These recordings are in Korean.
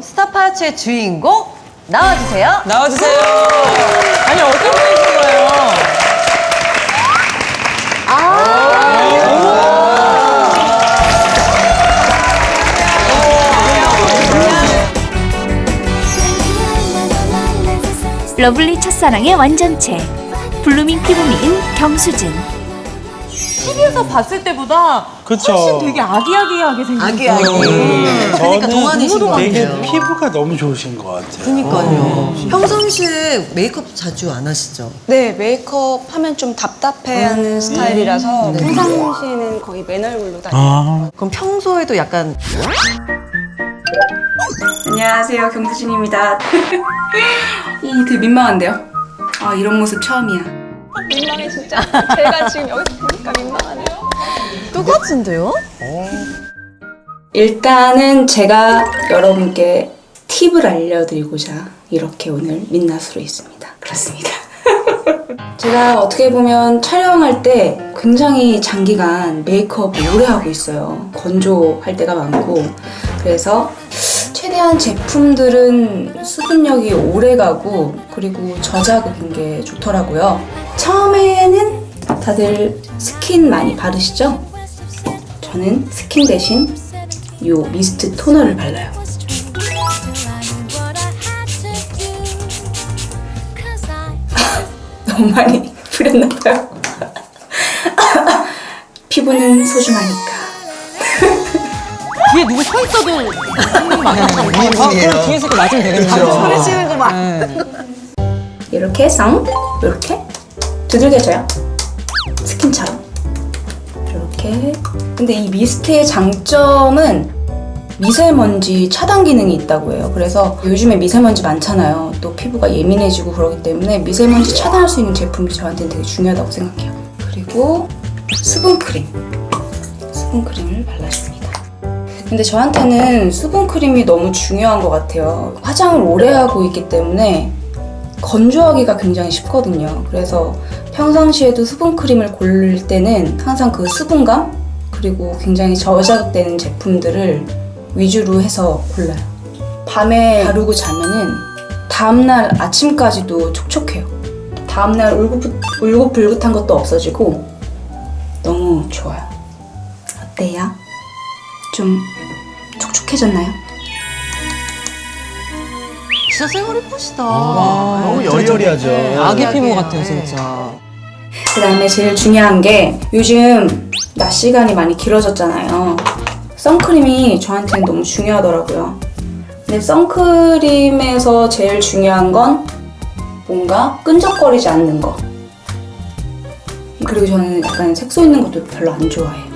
스타파츠의 주인공 나와주세요. 나와주세요. 아니 어떤 분이신 거예요? lovely 첫사랑의 완전체 blooming 피부 미인 경수진 TV에서 봤을 때보다 그쵸. 훨씬 되게 아기아기하게 생겼어요. 아기아기. 그러니까 동안이신 것 되게 같아요. 피부가 너무 좋으신 것 같아요. 그러니까요. 평상시에 메이크업 자주 안 하시죠? 네, 메이크업 하면 좀 답답해하는 스타일이라서 평상시에는 거의 맨 얼굴로 다녀요. 아, 그럼 평소에도 약간 안녕하세요, 경수진입니다. 오, 되게 민망한데요? 아, 이런 모습 처음이야. 민망해, 진짜. 제가 지금 여기서 보니까 민망하네요. 똑같은데요? 일단은 제가 여러분께 팁을 알려드리고자 이렇게 오늘 민낯으로 있습니다. 그렇습니다. 제가 어떻게 보면 촬영할 때 굉장히 장기간 메이크업을 오래 하고 있어요. 건조할 때가 많고. 그래서 최대한 제품들은 수분력이 오래 가고 그리고 저자극인 게 좋더라고요. 처음에는 다들 스킨 많이 바르시죠? 저는 스킨 대신 요 미스트 토너를 발라요. 너무 많이 뿌렸나봐요. 피부는 소중하니까. 뒤에 누구 서 있어도. 이분이에요. 그럼 뒤에서 또 맞으면 되겠네요. 소리 치는 거 봐. 이렇게 쌍 이렇게 두들겨져요. 스킨처럼. 이렇게. 근데 이 미스트의 장점은 미세먼지 차단 기능이 있다고 해요. 그래서 요즘에 미세먼지 많잖아요. 또 피부가 예민해지고 그러기 때문에 미세먼지 차단할 수 있는 제품이 저한테는 되게 중요하다고 생각해요. 그리고 수분크림. 수분크림을 발라줍니다. 근데 저한테는 수분크림이 너무 중요한 것 같아요. 화장을 오래 하고 있기 때문에 건조하기가 굉장히 쉽거든요. 그래서 평상시에도 수분크림을 고를 때는 항상 그 수분감 그리고 굉장히 저자극되는 제품들을 위주로 해서 골라요. 밤에 바르고 자면은 다음날 아침까지도 촉촉해요. 다음날 울긋, 울긋불긋한 것도 없어지고 너무 좋아요. 어때요? 좀 촉촉해졌나요? 진짜 생얼 예쁘시다. 너무 여리여리하죠. 아기 피부 같아요 진짜. 그 다음에 제일 중요한 게 요즘 낮 시간이 많이 길어졌잖아요. 선크림이 저한테는 너무 중요하더라고요. 근데 선크림에서 제일 중요한 건 뭔가 끈적거리지 않는 거. 그리고 저는 약간 색소 있는 것도 별로 안 좋아해요.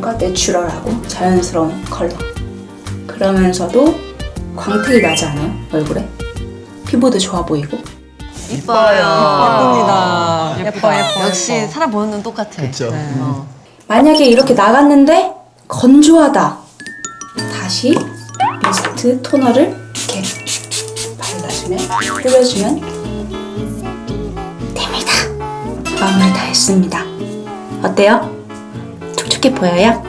뭔가 내추럴하고 자연스러운 컬러. 그러면서도 광택이 나지 않아요? 얼굴에? 피부도 좋아 보이고. 이뻐요. 예쁩니다. 예뻐, 예뻐. 역시 사람 보는 눈 똑같아. 그쵸. 어. 만약에 이렇게 나갔는데 건조하다. 다시 미스트 토너를 이렇게 발라주면 뿌려주면 됩니다. 마무리 다 했습니다. 어때요? 촉촉해 보여요?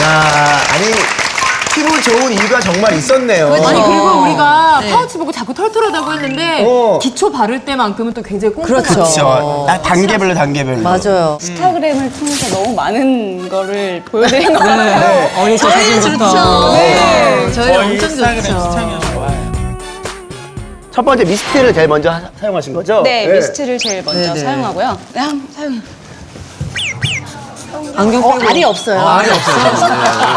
야, 아니 피부 좋은 이유가 정말 있었네요. 아니 그리고 우리가 네. 파우치 보고 자꾸 털털하다고 했는데 어. 기초 바를 때만큼은 또 굉장히 꼼꼼하죠. 그렇죠. 그렇죠. 딱 단계별로 단계별로. 맞아요. 인스타그램을 통해서 너무 많은 거를 보여드린 것 같아요. 네. 어릴 때 사진부터. 네. 저희 엄청 좋죠. 첫 번째 미스트를 제일 먼저 하- 사용하신 거죠? 네, 미스트를 제일 먼저 네, 네. 사용하고요. 네, 한번 사용해. 안경 어, 빼고. 알이 없어요. 알이 없어요.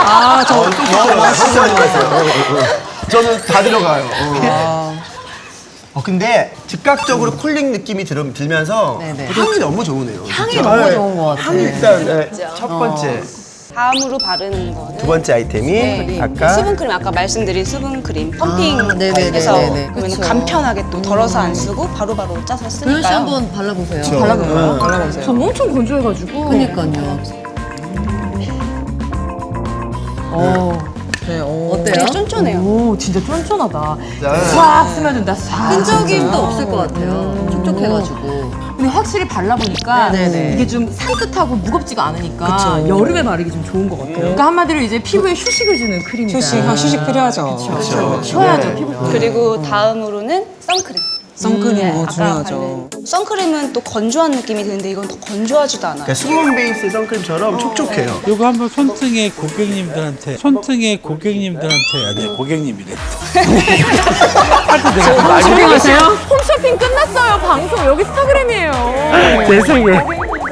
아, 저 진짜 많이 봤어요. 저는 다 들어가요. 어. 어, 근데 즉각적으로 쿨링 느낌이 들, 들면서 네네. 향이 너무 좋으네요. 향이 진짜. 너무 네. 좋은 것 같아요. 향이 일단 네, 첫 번째. 다음으로 바르는 거는 두 번째 아이템이 네. 아까 수분크림 아까 말씀드린 수분크림 펌핑 아. 해서 그러면 그쵸. 간편하게 또 덜어서 안 쓰고 바로바로 짜서 도현 씨 쓰니까요. 한번 발라보세요. 그쵸. 발라볼까요? 네. 발라보세요. 저 엄청 건조해가지고. 그니까요. 어. 네, 어. 어때요? 어때요? 쫀쫀해요. 오 진짜 쫀쫀하다. 자. 싹 스며든다. 싹. 끈적임도 없을 것 같아요. 촉촉해가지고. 근데 확실히 발라보니까 네네네. 이게 좀 산뜻하고 무겁지가 않으니까 그쵸. 여름에 바르기 좀 좋은 것 같아요. 그러니까 한마디로 이제 피부에 휴식을 주는 크림이다. 휴식, 아, 휴식 필요하죠. 그렇죠. 쉬어야죠 피부. 그리고 다음으로는 선크림. 선크림 네, 뭐 아까 중요하죠. 선크림은 또 건조한 느낌이 드는데 이건 더 건조하지도 않아요. 그러니까 수분 베이스 선크림처럼 촉촉해요. 이거 한번 손등에 고객님들한테 손등에 고객님들한테 아니 고객님이래. 조용하세요. 홈쇼핑 끝났어요. 방송 여기 스타그램이에요. 죄송해요.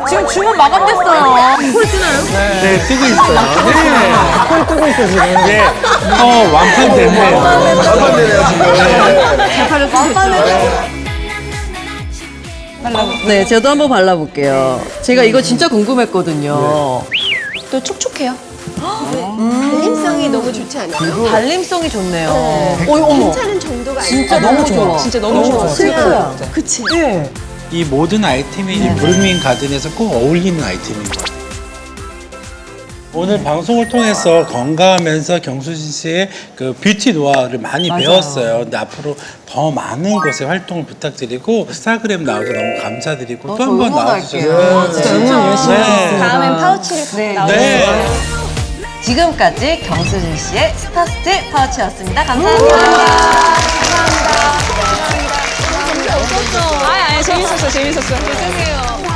지금 주문 마감됐어요. 콜 뜨나요? 네 뜨고 있어요. 네. 콜 뜨고 있어 지금. 네. 어 완판 됐네요. 완판 되네요 지금. 잘 팔렸으면 네, 저도 한번 발라볼게요. 제가 이거 진짜 궁금했거든요. 또 촉촉해요. 발림성이 너무 좋지 않아요? 발림성이 좋네요. 어이, 어머. 괜찮은 정도가 진짜 아니라 너무 좋아. 진짜 너무 좋아. 실크야. 그치? 네. 이 모든 아이템이 이 블루밍 가든에서 꼭 어울리는 아이템인 것 같아요. 오늘 방송을 통해서 건강하면서 경수진 씨의 그 뷰티 노하우를 많이 배웠어요. 근데 앞으로 더 많은 곳에 활동을 부탁드리고 스타그램 나와서 너무 감사드리고 또 한 번 나와주셔서 진짜 응원 열심히 네. 다음엔 파우치를 네. 나오세요. 네. 지금까지 경수진 씨의 스타스트 파우치였습니다. 감사합니다. 아, 아니, 재밌었어, 재밌었어. 죄송해요.